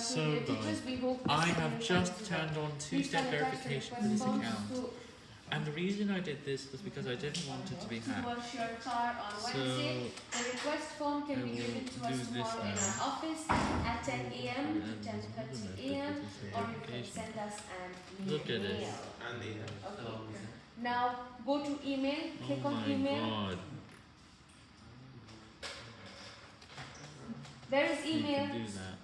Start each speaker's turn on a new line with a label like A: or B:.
A: So,
B: media
A: guys, I have just turned on two-step verification for this account. And the reason I did this was because I didn't want it to be hacked. So
B: The request form can be given to us tomorrow in our office at 10 a.m. to 10:30 a.m. or you can send us an email.
A: Look at this.
C: And the uh,
B: Okay. Now go to email. Oh click
A: Oh
B: on email.
A: god.
B: There is
A: You
B: email.
A: can do that.